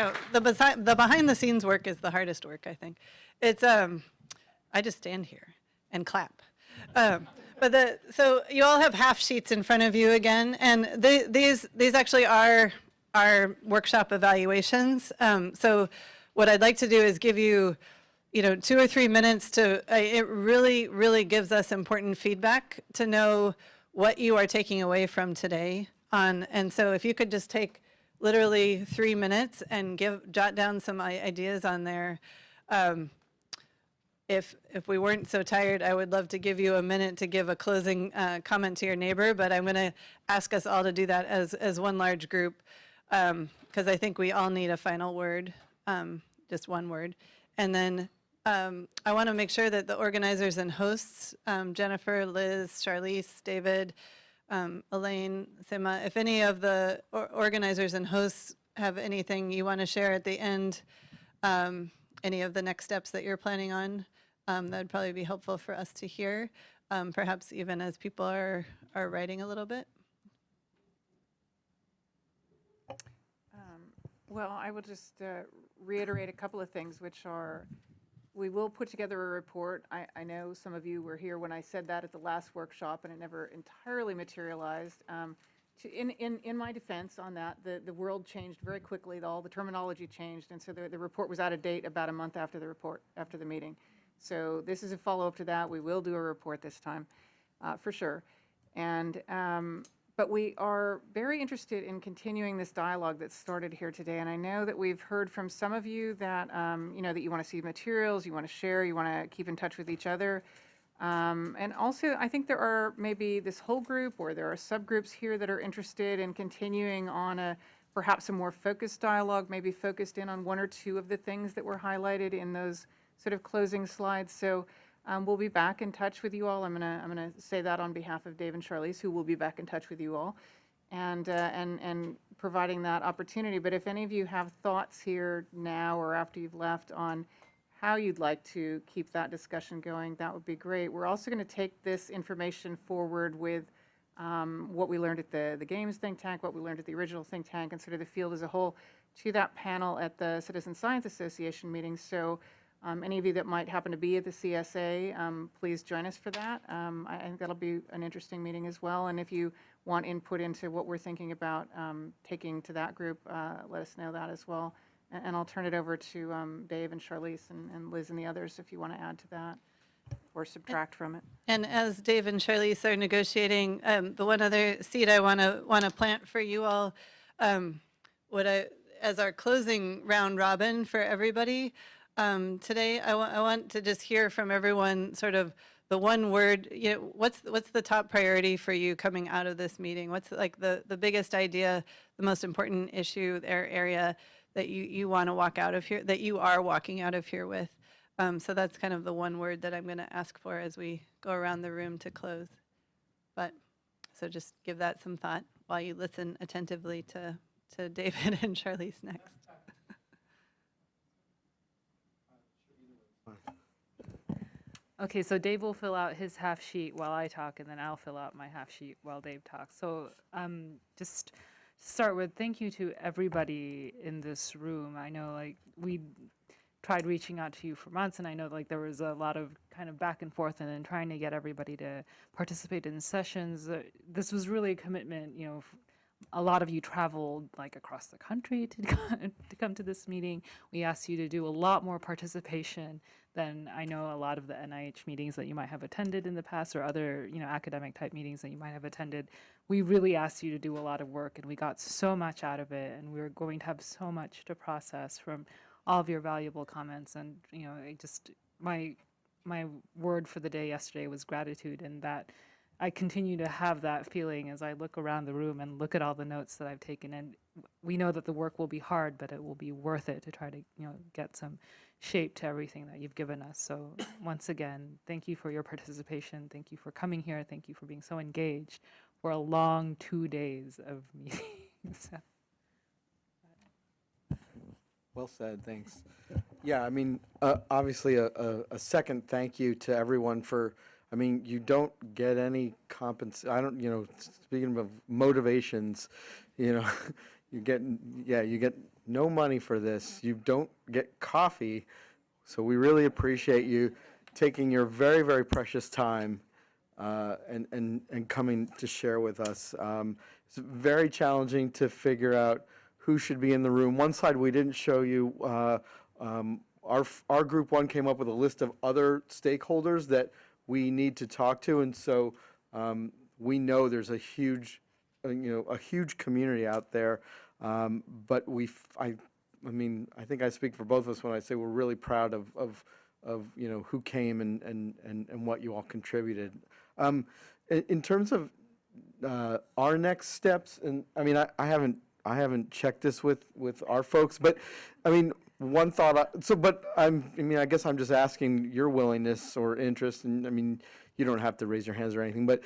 no, the besi- the behind the scenes work is the hardest work, I think. It's, um, I just stand here and clap. Um, but the, so you all have half sheets in front of you again, and the, these, these actually are, are workshop evaluations. Um, so what I'd like to do is give you, you know, two or three minutes to, uh, it really, really gives us important feedback to know what you are taking away from today on, and so if you could just take literally three minutes and give, jot down some ideas on there. Um, if, if we weren't so tired, I would love to give you a minute to give a closing uh, comment to your neighbor, but I'm going to ask us all to do that as, as one large group, because I think we all need a final word, um, just one word. And then um, I want to make sure that the organizers and hosts, um, Jennifer, Liz, Charlize, David, um, Elaine, Sima, if any of the or- organizers and hosts have anything you want to share at the end, um, any of the next steps that you're planning on, um, that'd probably be helpful for us to hear, um, perhaps even as people are, are writing a little bit. Well, I will just uh, reiterate a couple of things, which are, we will put together a report. I, I know some of you were here when I said that at the last workshop, and it never entirely materialized. Um, to- In, in, in my defense on that, the, the world changed very quickly, all the terminology changed, and so the, the report was out of date about a month after the report, after the meeting. So this is a follow-up to that. We will do a report this time, uh, for sure. And, um, but we are very interested in continuing this dialogue that started here today. And I know that we've heard from some of you that, um, you know, that you want to see materials, you want to share, you want to keep in touch with each other. Um, And also, I think there are maybe this whole group, or there are subgroups here that are interested in continuing on a, perhaps a more focused dialogue, maybe focused in on one or two of the things that were highlighted in those sort of closing slides. So um, we'll be back in touch with you all. I'm gonna, I'm gonna say that on behalf of Dave and Charlize, who will be back in touch with you all, and, uh, and, and providing that opportunity. But if any of you have thoughts here now or after you've left on how you'd like to keep that discussion going, that would be great. We're also going to take this information forward with um, what we learned at the, the Games think tank, what we learned at the original think tank, and sort of the field as a whole to that panel at the Citizen Science Association meeting. So um, any of you that might happen to be at the CSA, um, please join us for that. Um, I, think that'll be an interesting meeting as well. And if you want input into what we're thinking about um, taking to that group, uh, let us know that as well. And, and I'll turn it over to um, Dave and Charlize and, and Liz and the others if you want to add to that or subtract from it. And as Dave and Charlize are negotiating, um, the one other seed I want to, want to plant for you all, um, what I, as our closing round robin for everybody, um, today, I want, I want to just hear from everyone, sort of the one word, you know, what's, what's the top priority for you coming out of this meeting? What's like the, the biggest idea, the most important issue or area that you, you want to walk out of here, that you are walking out of here with? Um, so that's kind of the one word that I'm going to ask for as we go around the room to close. But, so just give that some thought while you listen attentively to, to David and Charlize next. Okay, so Dave will fill out his half sheet while I talk, and then I'll fill out my half sheet while Dave talks. So, um, just to start with, thank you to everybody in this room. I know, like, we tried reaching out to you for months, and I know, like, there was a lot of kind of back and forth and then trying to get everybody to participate in sessions. Uh, this was really a commitment, you know, a lot of you traveled like across the country to, to come to this meeting. We asked you to do a lot more participation than I know a lot of the NIH meetings that you might have attended in the past or other, you know, academic type meetings that you might have attended. We really asked you to do a lot of work and we got so much out of it and we we're going to have so much to process from all of your valuable comments and, you know, I just my my word for the day yesterday was gratitude and that I continue to have that feeling as I look around the room and look at all the notes that I've taken. And we know that the work will be hard, but it will be worth it to try to, you know, get some shape to everything that you've given us. So once again, thank you for your participation. Thank you for coming here. Thank you for being so engaged for a long two days of meetings. Well said, thanks. Yeah, I mean, uh, obviously, a, a, a second thank you to everyone for, I mean, you don't get any compens, I don't, you know, speaking of motivations, you know, you get, yeah, you get no money for this. You don't get coffee. So we really appreciate you taking your very, very precious time uh, and, and, and coming to share with us. Um, It's very challenging to figure out who should be in the room. One slide we didn't show you, uh, um, our, our group one came up with a list of other stakeholders that we need to talk to. And so um, we know there's a huge, uh, you know, a huge community out there. Um, But we, I, I mean, I think I speak for both of us when I say we're really proud of, of, of, you know, who came and, and, and, and what you all contributed. Um, in, in terms of uh, our next steps, and I mean, I, I haven't, I haven't checked this with, with our folks, but, I mean, one thought, I- so, but I'm, I mean, I guess I'm just asking your willingness or interest, and, I mean, you don't have to raise your hands or anything, but,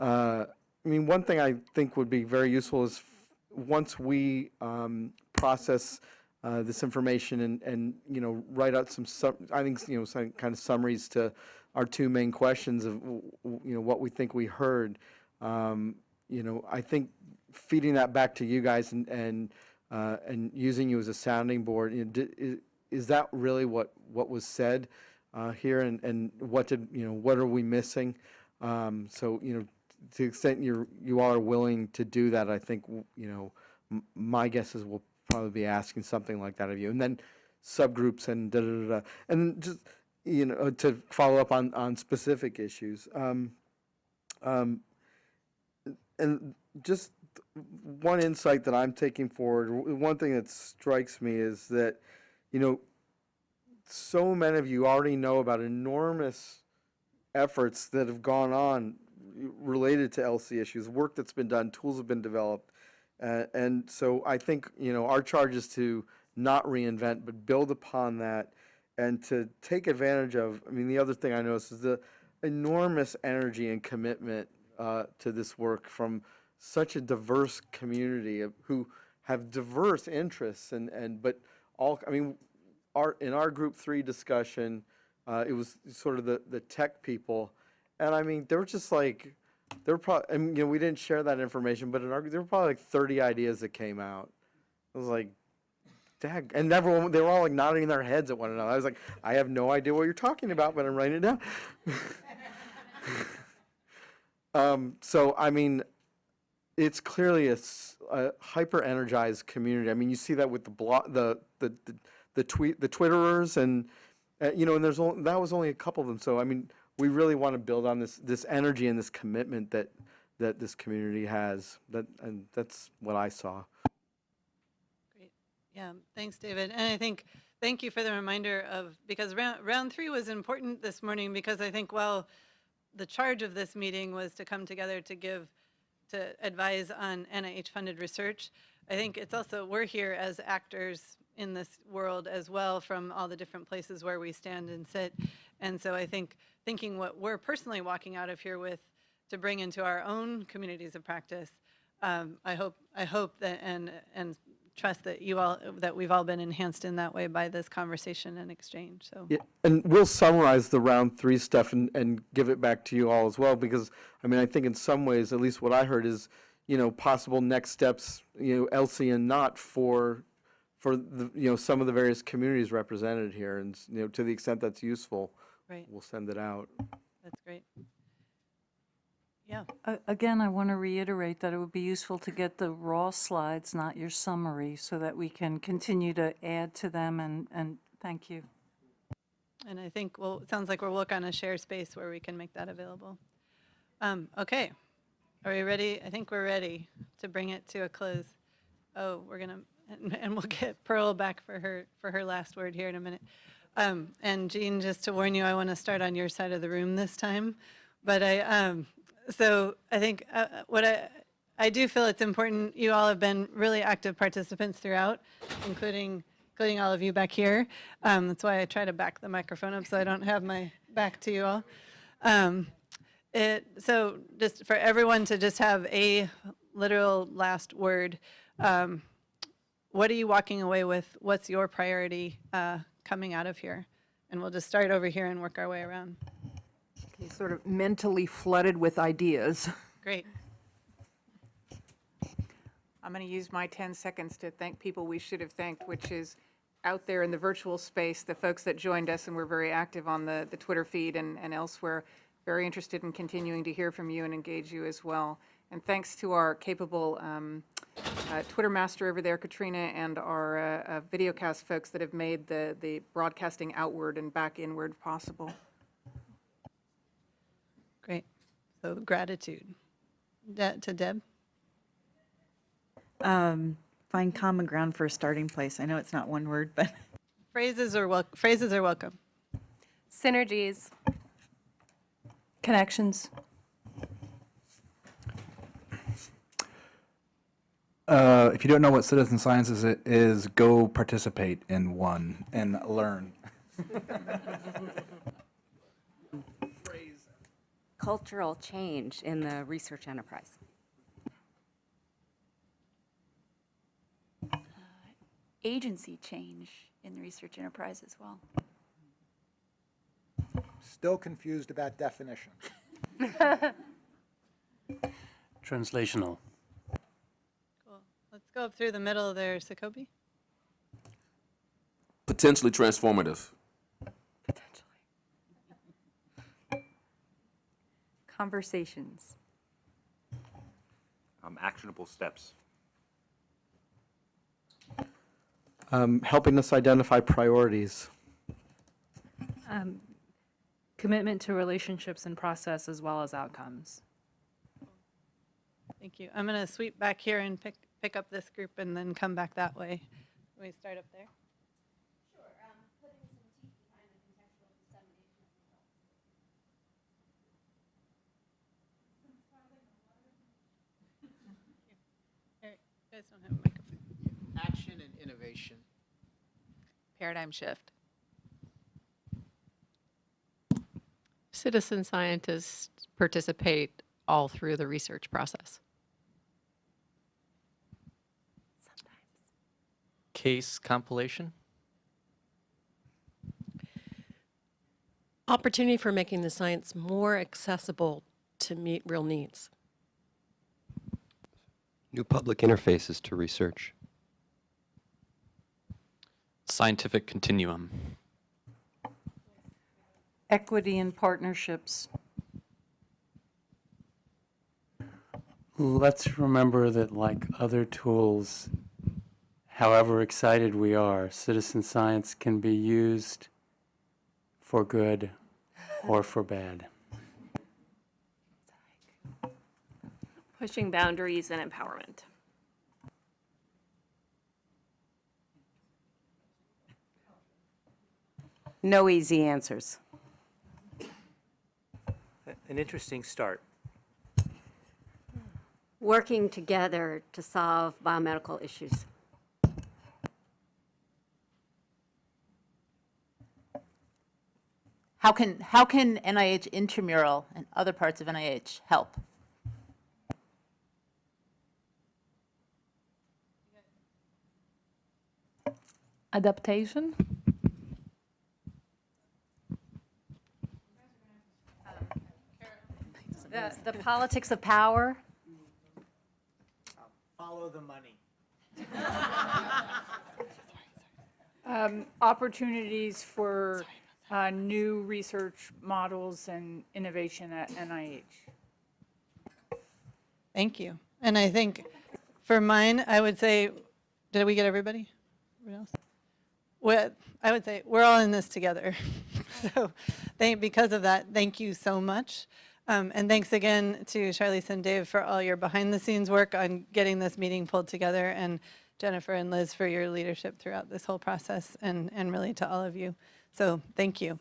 uh, I mean, one thing I think would be very useful is, once we um, process uh, this information and, and, you know, write out some, I think, you know, some kind of summaries to our two main questions of, you know, what we think we heard. Um, You know, I think feeding that back to you guys and, and, uh, and using you as a sounding board, you know, di- i- is that really what, what was said uh, here? And, and what did, you know, what are we missing? Um, So, you know, to the extent you're, you are willing to do that, I think, you know, my guess is we'll probably be asking something like that of you. And then subgroups and da-da-da-da. And just, you know, to follow up on, on specific issues. Um, um, and just one insight that I'm taking forward, one thing that strikes me is that, you know, so many of you already know about enormous efforts that have gone on related to ELSI issues, work that's been done, tools have been developed. Uh, and so I think, you know, our charge is to not reinvent, but build upon that and to take advantage of, I mean, the other thing I noticed is the enormous energy and commitment uh, to this work from such a diverse community of, who have diverse interests and, and, but all, I mean, our, in our group three discussion, uh, it was sort of the, the tech people. And I mean, they were just like, there were probably, I mean, you know, we didn't share that information, but in our, there were probably like 30 ideas that came out. I was like, dag, and everyone, they were all like nodding their heads at one another. I was like, I have no idea what you're talking about, but I'm writing it down. um, so, I mean, it's clearly a hyper energized community. I mean, you see that with the blog, the, the, the, the tweet, the Twitterers and, uh, you know, and there's only, that was only a couple of them. So, I mean, we really want to build on this, this energy and this commitment that, that this community has. That, and that's what I saw. Great. Yeah, thanks, David. And I think, thank you for the reminder of, because round, round three was important this morning because I think, well, the charge of this meeting was to come together to give, to advise on NIH-funded research. I think it's also, we're here as actors in this world as well from all the different places where we stand and sit. And so I think, thinking what we're personally walking out of here with to bring into our own communities of practice, um, I hope, I hope that, and, and trust that you all, that we've all been enhanced in that way by this conversation and exchange, so. Yeah, and we'll summarize the round three stuff and, and give it back to you all as well, because, I mean, I think in some ways, at least what I heard is, you know, possible next steps, you know, ELSI and not for, for the, you know, some of the various communities represented here, and, you know, to the extent that's useful, Right, we'll send it out. that's great. Yeah, A- Again, I want to reiterate that it would be useful to get the raw slides, not your summary, so that we can continue to add to them, and, and thank you. and I think, well, it sounds like we'll look on a share space where we can make that available. Um, okay, are we ready? I think we're ready to bring it to a close. Oh, we're gonna, and, and we'll get Pearl back for her, for her last word here in a minute. Um, and Jean, just to warn you, I want to start on your side of the room this time. But I, um, so I think uh, what I, I do feel it's important, you all have been really active participants throughout, including, including all of you back here. Um, that's why I try to back the microphone up so I don't have my back to you all. Um, it, so just for everyone to just have a literal last word, um, what are you walking away with? What's your priority uh, coming out of here? And we'll just start over here and work our way around. Okay, Sort of mentally flooded with ideas. Great. I'm going to use my 10 seconds to thank people we should have thanked, which is out there in the virtual space, the folks that joined us and were very active on the, the Twitter feed and, and elsewhere, very interested in continuing to hear from you and engage you as well. And thanks to our capable um, uh, Twitter master over there, Katrina, and our uh, uh, videocast folks that have made the, the broadcasting outward and back inward possible. Great. So gratitude. De- to Deb? Um, Find common ground for a starting place. I know it's not one word, but Phrases are wel- phrases are welcome. Synergies. connections. Uh, if you don't know what citizen science is, it is go participate in one and learn. Cultural change in the research enterprise. Uh, agency change in the research enterprise as well. Still confused about definitions. Translational. Cool. Let's go up through the middle there, Sakobi. Potentially transformative. Conversations. Um, actionable steps. Um, helping us identify priorities. Um, Commitment to relationships and process as well as outcomes. Thank you. I'm going to sweep back here and pick, pick up this group and then come back that way. Can we start up there? Guys don't have a microphone. Action and innovation. Paradigm shift. Citizen scientists participate all through the research process. Case compilation. Opportunity for making the science more accessible to meet real needs. New public interfaces to research. Scientific continuum. Equity and partnerships. Let's remember that like other tools, however excited we are, citizen science can be used for good or for bad. Pushing boundaries and empowerment. No easy answers. An interesting start. Working together to solve biomedical issues. How can, how can NIH intramural and other parts of NIH help? Adaptation? The, the politics of power. Follow the money. Opportunities for uh, new research models and innovation at NIH. Thank you. And I think for mine, I would say, did we get everybody? Everyone else? I would say we're all in this together. so, thank, because of that, thank you so much. Um, and thanks again to Charlize and Dave for all your behind the scenes work on getting this meeting pulled together, and Jennifer and Liz for your leadership throughout this whole process, and, and really to all of you. So, thank you.